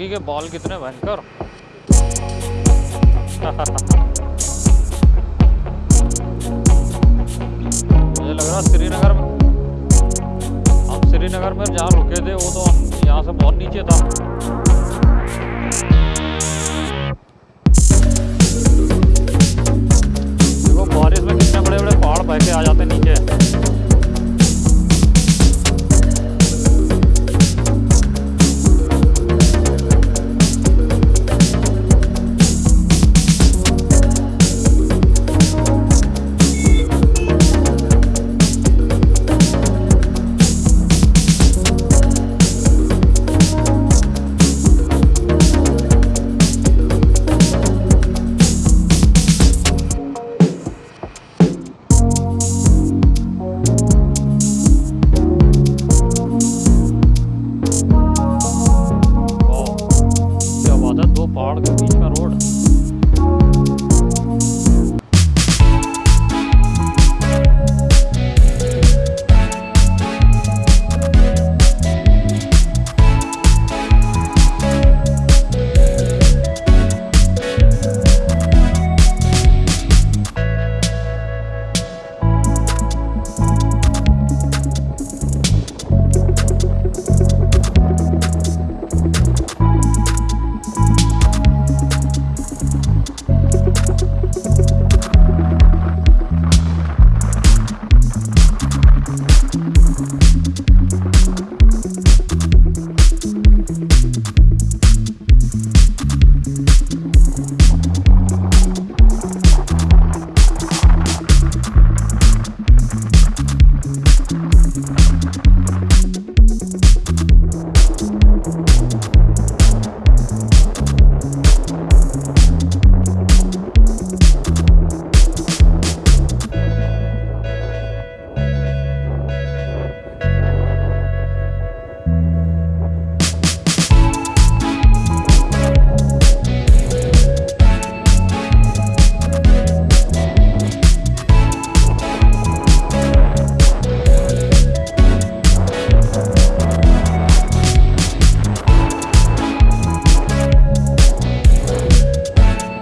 Doggy के बाल कितने भयंकर मुझे लग रहा श्रीनगर में हम श्रीनगर में जहाँ रुके थे, वो तो यहाँ से बहुत नीचे था। पहाड़ के बीच में रोड।